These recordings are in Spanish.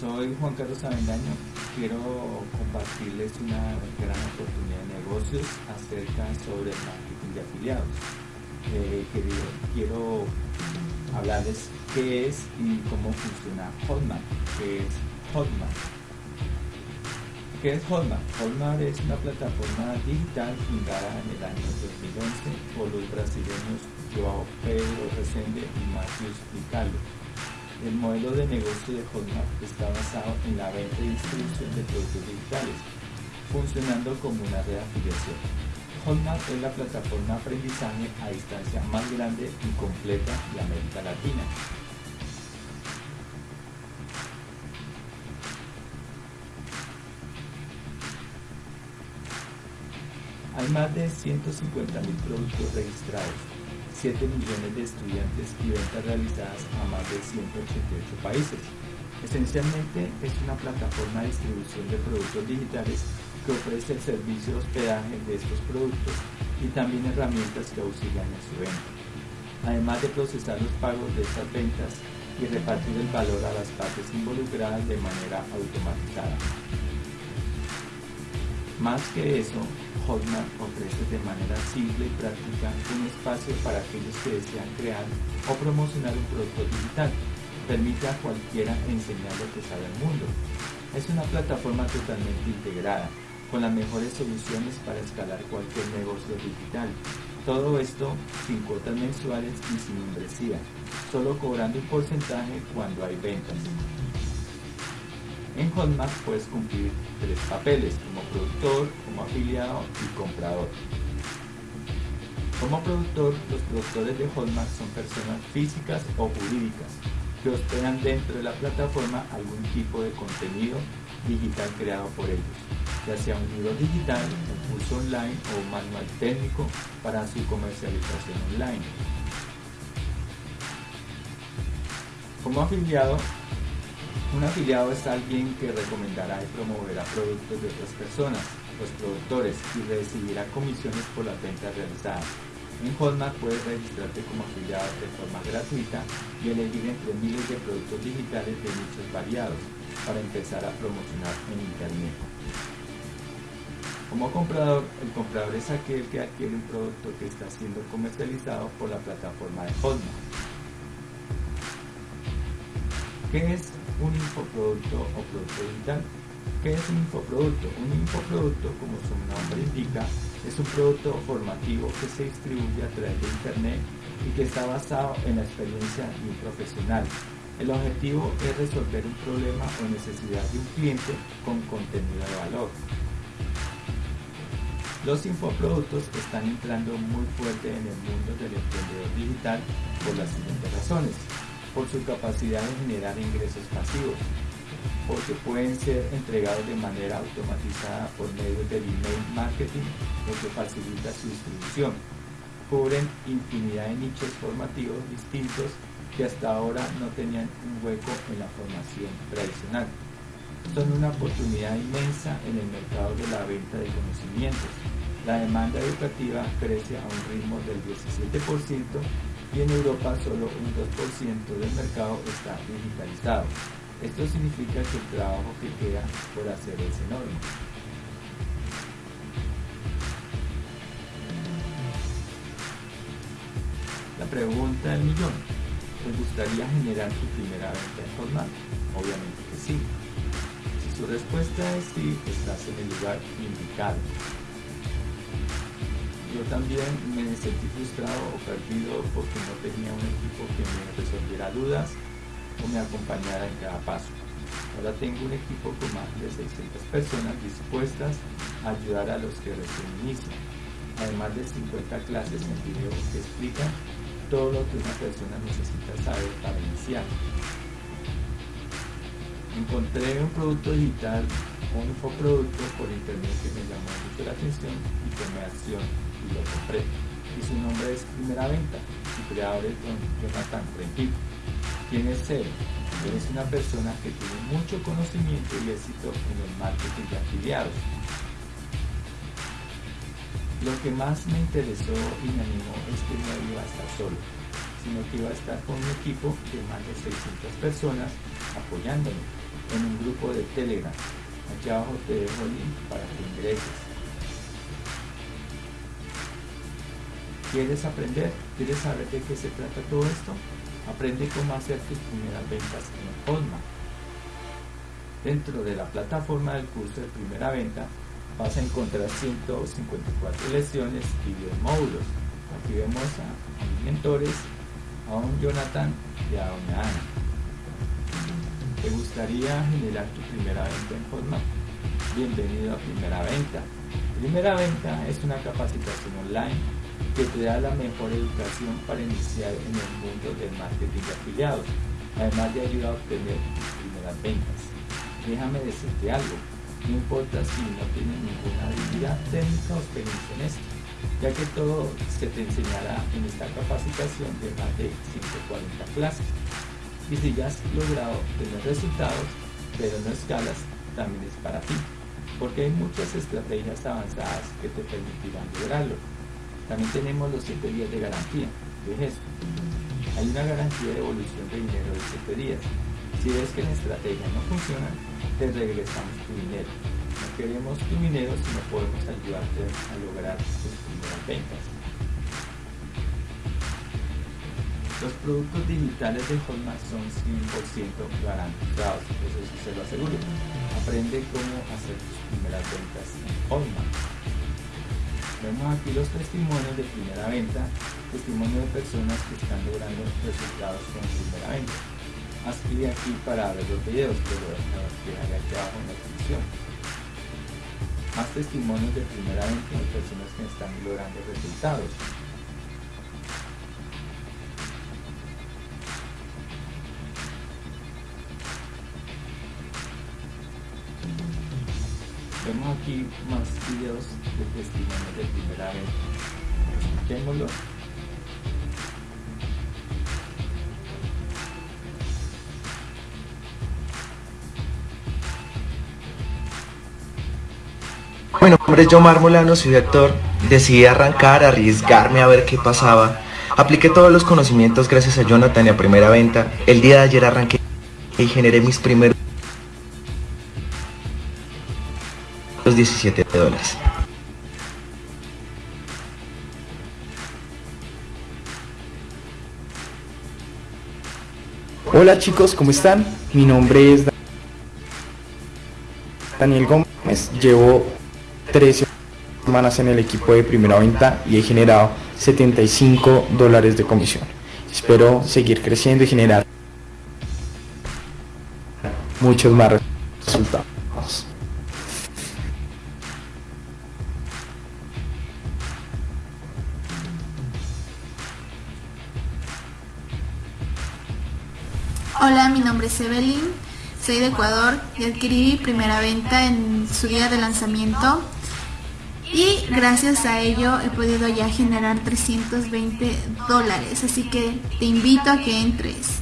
Soy Juan Carlos Avendaño. Quiero compartirles una gran oportunidad de negocios acerca sobre el marketing de afiliados. Eh, quiero hablarles qué es y cómo funciona Hotmart, qué es Hotmart. ¿Qué es Hotmart? Hotmart es una plataforma digital fundada en el año 2011 por los brasileños Joao Pedro Resende y Matheus Vicalo el modelo de negocio de Hotmart está basado en la venta y distribución de productos digitales, funcionando como una red de afiliación. Hotmart es la plataforma de aprendizaje a distancia más grande y completa de América Latina. Hay más de 150.000 productos registrados, 7 millones de estudiantes y ventas realizadas a más de 188 países. Esencialmente es una plataforma de distribución de productos digitales que ofrece el servicio de hospedaje de estos productos y también herramientas que auxilian en su venta. Además de procesar los pagos de estas ventas y repartir el valor a las partes involucradas de manera automatizada. Más que eso, Hotmart ofrece de manera simple y práctica un espacio para aquellos que desean crear o promocionar un producto digital. Permite a cualquiera enseñar lo que sabe el mundo. Es una plataforma totalmente integrada, con las mejores soluciones para escalar cualquier negocio digital. Todo esto sin cuotas mensuales y sin membresía, solo cobrando un porcentaje cuando hay ventas. En Hotmart puedes cumplir tres papeles, como productor, como afiliado y comprador. Como productor, los productores de Hotmart son personas físicas o jurídicas que hospedan dentro de la plataforma algún tipo de contenido digital creado por ellos, ya sea un libro digital, un curso online o un manual técnico para su comercialización online. Como afiliado, un afiliado es alguien que recomendará y promoverá productos de otras personas, los productores, y recibirá comisiones por las ventas realizadas. En Hotmart puedes registrarte como afiliado de forma gratuita y elegir entre miles de productos digitales de nichos variados para empezar a promocionar en Internet. Como comprador, el comprador es aquel que adquiere un producto que está siendo comercializado por la plataforma de Hotmart. ¿Qué es un infoproducto o producto digital. ¿Qué es un infoproducto? Un infoproducto, como su nombre indica, es un producto formativo que se distribuye a través de Internet y que está basado en la experiencia de un profesional. El objetivo es resolver un problema o necesidad de un cliente con contenido de valor. Los infoproductos están entrando muy fuerte en el mundo del emprendedor digital por las siguientes razones por su capacidad de generar ingresos pasivos, porque pueden ser entregados de manera automatizada por medio del email marketing, lo que facilita su distribución. Cubren infinidad de nichos formativos distintos que hasta ahora no tenían un hueco en la formación tradicional. Son una oportunidad inmensa en el mercado de la venta de conocimientos. La demanda educativa crece a un ritmo del 17% y en Europa solo un 2% del mercado está digitalizado. Esto significa que el trabajo que queda por hacer es enorme. La pregunta del millón. ¿Te gustaría generar tu primera venta en formal? Obviamente que sí. Si su respuesta es sí, estás en el lugar indicado yo también me sentí frustrado o perdido porque no tenía un equipo que me resolviera dudas o me acompañara en cada paso. Ahora tengo un equipo con más de 600 personas dispuestas a ayudar a los que recién inician, además de 50 clases en video que explican todo lo que una persona necesita saber para iniciar. Encontré un producto digital, un infoproducto por internet que me llamó mucho la atención y tomé acción y su nombre es Primera Venta. Su creador es Don Jonathan Rempito. ¿Quién es? Él es una persona que tiene mucho conocimiento y éxito en el marketing de afiliados. Lo que más me interesó y me animó es que no iba a estar solo, sino que iba a estar con un equipo de más de 600 personas apoyándome. en un grupo de Telegram. Aquí abajo te dejo el link para que ingreses. ¿Quieres aprender? ¿Quieres saber de qué se trata todo esto? Aprende cómo hacer tus primeras ventas en Hotmart. Dentro de la plataforma del curso de primera venta vas a encontrar 154 lecciones y 10 módulos. Aquí vemos a, mis mentores, a un Jonathan y a una Ana. ¿Te gustaría generar tu primera venta en Hotmart? Bienvenido a Primera Venta. Primera Venta es una capacitación online que te da la mejor educación para iniciar en el mundo del marketing de afiliados, además de ayudar a obtener tus primeras ventas. Déjame decirte algo, no importa si no tienes ninguna habilidad técnica o experiencia en esto, ya que todo se te enseñará en esta capacitación de más de 140 clases. Y si ya has logrado tener resultados, pero no escalas, también es para ti, porque hay muchas estrategias avanzadas que te permitirán lograrlo. También tenemos los 7 días de garantía. ¿Qué es eso? Hay una garantía de evolución de dinero de 7 días. Si ves que la estrategia no funciona, te regresamos tu dinero. No queremos tu dinero si no podemos ayudarte a lograr tus primeras ventas. Los productos digitales de Hotmart son 100% garantizados, eso sí se lo aseguro. Aprende cómo hacer tus primeras ventas en Hotmart. Vemos aquí los testimonios de primera venta, testimonios de personas que están logrando resultados con primera venta. Haz clic aquí para ver los videos lo dejaré aquí abajo en la descripción. Más testimonios de primera vez de personas que están logrando resultados vemos aquí más videos de testimonios de primera vez escuchémoslo Mi nombre es John Marmolano, soy actor. Decidí arrancar, arriesgarme a ver qué pasaba. Apliqué todos los conocimientos gracias a Jonathan y a primera venta. El día de ayer arranqué y generé mis primeros 17 dólares. Hola chicos, ¿cómo están? Mi nombre es Daniel Gómez. Llevo 13 semanas en el equipo de primera venta y he generado 75 dólares de comisión. Espero seguir creciendo y generar muchos más Ecuador y adquirí primera venta en su día de lanzamiento. Y gracias a ello he podido ya generar 320 dólares así que te invito a que entres.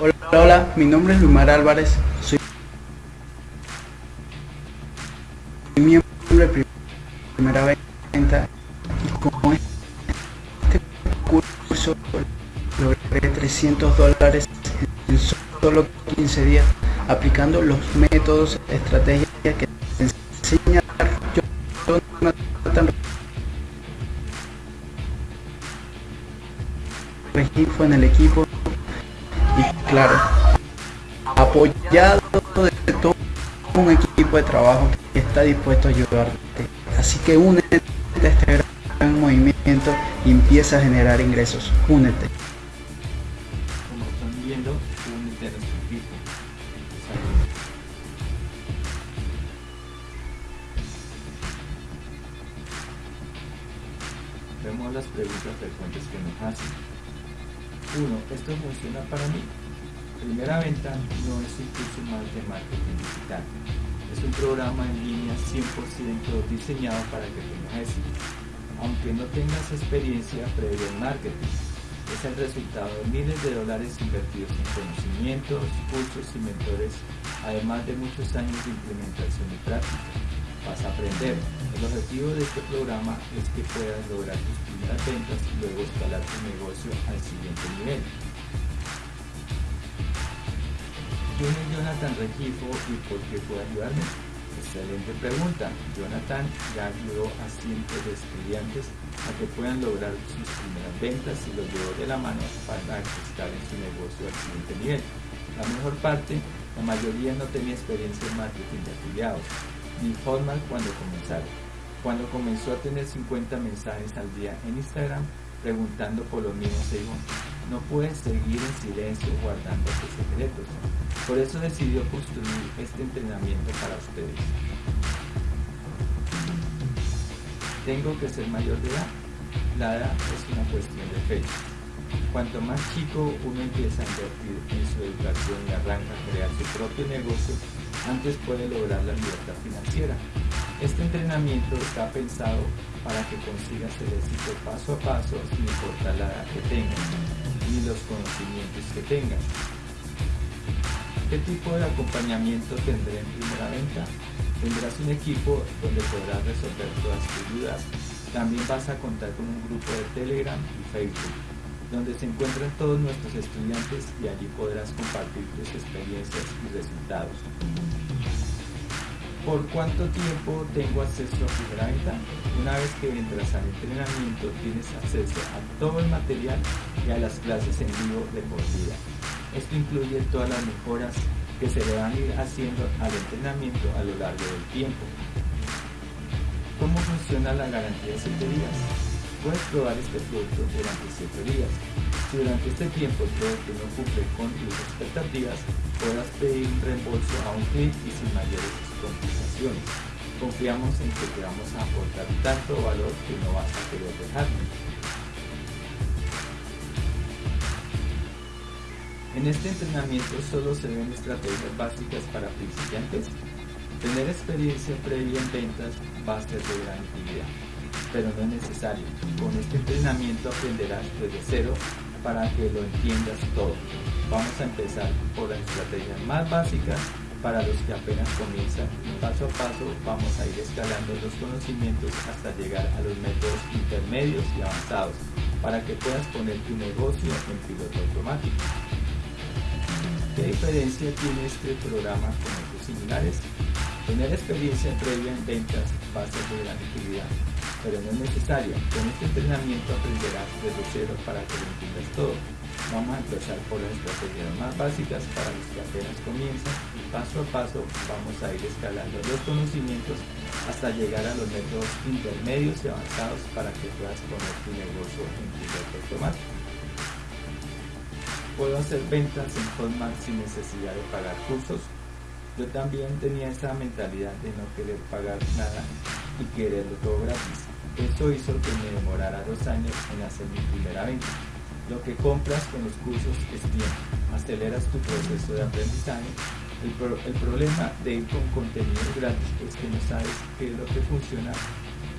Hola, hola, mi nombre es Lumar Álvarez, soy miembro de primera venta y con logré 300 dólares en solo 15 días aplicando los métodos, estrategias que te enseña Regifo en el equipo y claro apoyado de todo un equipo de trabajo está dispuesto a ayudarte así que únete a este gran movimiento y empieza a generar ingresos únete Vemos las preguntas frecuentes que nos hacen. 1. ¿Esto funciona para mí? Primera venta no es un curso más de marketing digital. Es un programa en línea 100% diseñado para que tengas éxito. Aunque no tengas experiencia previa en marketing, es el resultado de miles de dólares invertidos en conocimientos, cursos y mentores, además de muchos años de implementación y práctica. vas a aprender. El objetivo de este programa es que puedas lograr tus primeras ventas y luego escalar tu negocio al siguiente nivel. ¿Quién es Jonathan Regifo y por qué puede ayudarme? Excelente pregunta. Jonathan ya ayudó a cientos de estudiantes a que puedan lograr sus primeras ventas y los llevó de la mano para estar en su negocio al siguiente nivel. La mejor parte, la mayoría no tenía experiencia en marketing de afiliados, ni formal cuando comenzaron. Cuando comenzó a tener 50 mensajes al día en Instagram preguntando por los mismos, se dijo, no puedes seguir en silencio guardando tus secretos. Por eso decidió construir este entrenamiento para ustedes. Tengo que ser mayor de edad. La edad es una cuestión de fecha. Cuanto más chico uno empieza a invertir en su educación y arranca a crear su propio negocio, antes puede lograr la libertad financiera. Este entrenamiento está pensado para que consigas el éxito paso a paso sin importar la edad que tengas ni los conocimientos que tengas. ¿Qué tipo de acompañamiento tendré en primera venta? Tendrás un equipo donde podrás resolver todas tus dudas. También vas a contar con un grupo de Telegram y Facebook, donde se encuentran todos nuestros estudiantes y allí podrás compartir tus experiencias y resultados. ¿Por cuánto tiempo tengo acceso a primera venta? Una vez que entras al entrenamiento tienes acceso a todo el material y a las clases en vivo de por vida. Esto incluye todas las mejoras que se le van a ir haciendo al entrenamiento a lo largo del tiempo. ¿Cómo funciona la garantía de 7 días? Puedes probar este producto durante 7 días. Si durante este tiempo el producto no cumple con tus expectativas, podrás pedir un reembolso a un clic y sin mayores complicaciones. Confiamos en que te vamos a aportar tanto valor que no vas a querer dejarlo. En este entrenamiento solo se ven estrategias básicas para principiantes. Tener experiencia previa en ventas va a ser de gran utilidad, pero no es necesario. Con este entrenamiento aprenderás desde cero para que lo entiendas todo. Vamos a empezar por las estrategias más básicas para los que apenas comienzan paso a paso vamos a ir escalando los conocimientos hasta llegar a los métodos intermedios y avanzados para que puedas poner tu negocio en piloto automático. ¿Qué diferencia tiene este programa con otros similares? Tener experiencia previa en ventas va a ser de gran utilidad, pero no es necesario. Con este entrenamiento aprenderás desde cero para que lo entiendas todo. Vamos a empezar por las estrategias más básicas para los que apenas comienzan y paso a paso vamos a ir escalando los conocimientos hasta llegar a los métodos intermedios y avanzados para que puedas poner tu negocio en piloto automático. Puedo hacer ventas en Hotmart sin necesidad de pagar cursos. Yo también tenía esa mentalidad de no querer pagar nada y quererlo todo gratis. Eso hizo que me demorara dos años en hacer mi primera venta. Lo que compras con los cursos es tiempo. Aceleras tu proceso de aprendizaje. El, el problema de ir con contenido gratis es que no sabes qué es lo que funciona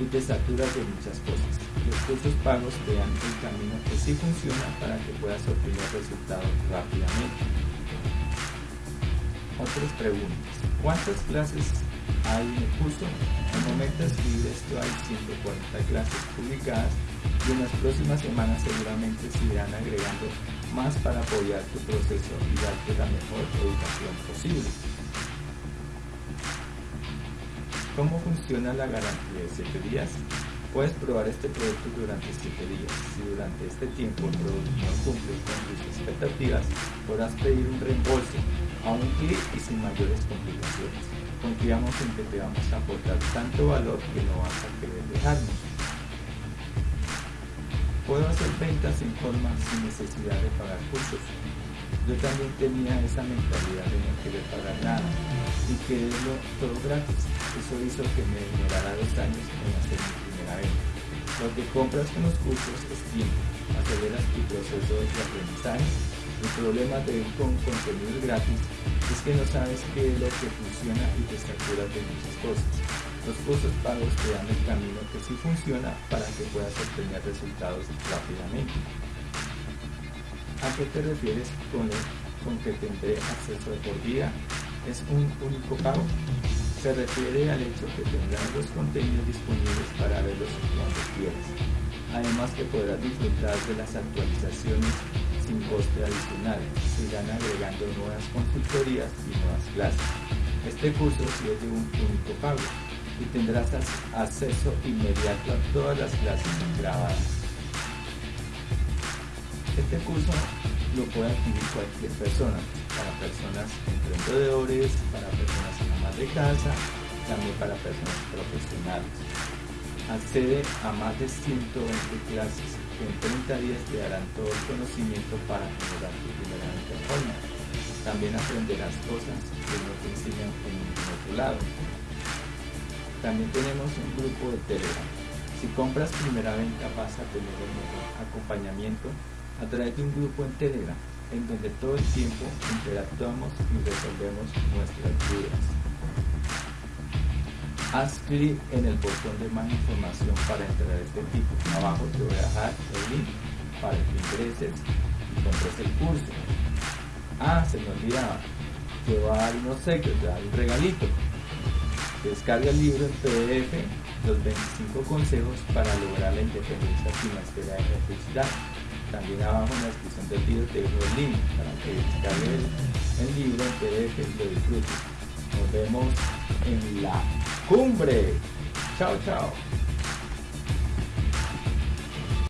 y te saturas de muchas cosas. Los cursos pagos te dan el camino que sí funciona para que puedas obtener resultados rápidamente. Otras preguntas. ¿Cuántas clases hay curso? Al momento de escribir esto hay 140 clases publicadas y en las próximas semanas seguramente se irán agregando más para apoyar tu proceso y darte la mejor educación posible. ¿Cómo funciona la garantía de 7 días? Puedes probar este producto durante 7 días. Si durante este tiempo el producto no cumple con tus expectativas, podrás pedir un reembolso a un clic y sin mayores complicaciones. Confiamos en que te vamos a aportar tanto valor que no vas a querer dejarnos. Puedo hacer ventas en forma sin necesidad de pagar cursos. Yo también tenía esa mentalidad de no querer pagar nada y quererlo todo gratis. Eso hizo que me demorara dos años en hacer mi primera venta. Lo que compras con los cursos es tiempo, aceleras tu proceso de aprendizaje. El problema de ir con contenido gratis es que no sabes qué es lo que funciona y te saturas de muchas cosas. Los cursos pagos te dan el camino que sí funciona para que puedas obtener resultados rápidamente. ¿A qué te refieres con, con que tendré acceso de por vida? ¿Es un único pago? Se refiere al hecho que tendrás los contenidos disponibles para verlos cuando quieras. Además que podrás disfrutar de las actualizaciones sin coste adicional. Se irán agregando nuevas consultorías y nuevas clases. Este curso es de un único pago y tendrás acceso inmediato a todas las clases grabadas. Este curso lo puede adquirir cualquier persona, para personas emprendedores, para personas amas de casa, también para personas profesionales. Accede a más de 120 clases en 30 días te darán todo el conocimiento para generar tu primera forma. También aprenderás cosas que no te enseñan en ningún otro lado. También tenemos un grupo de Telegram. Si compras primera venta vas a tener el mejor acompañamiento a través de un grupo en Telegram, en donde todo el tiempo interactuamos y resolvemos nuestras dudas. Haz clic en el botón de más información para entrar a este tipo. Abajo te voy a dejar el link para que ingreses y compres el curso. Ah, se me olvidaba. Te va a dar unos secretos, te va a dar un regalito. Descarga el libro en PDF, los 25 consejos para lograr la independencia financiera de la felicidad. También abajo en la descripción del video te dejo el link para que descargues el, el libro en PDF y lo disfrutes. Nos vemos en la cumbre. Chao, chao.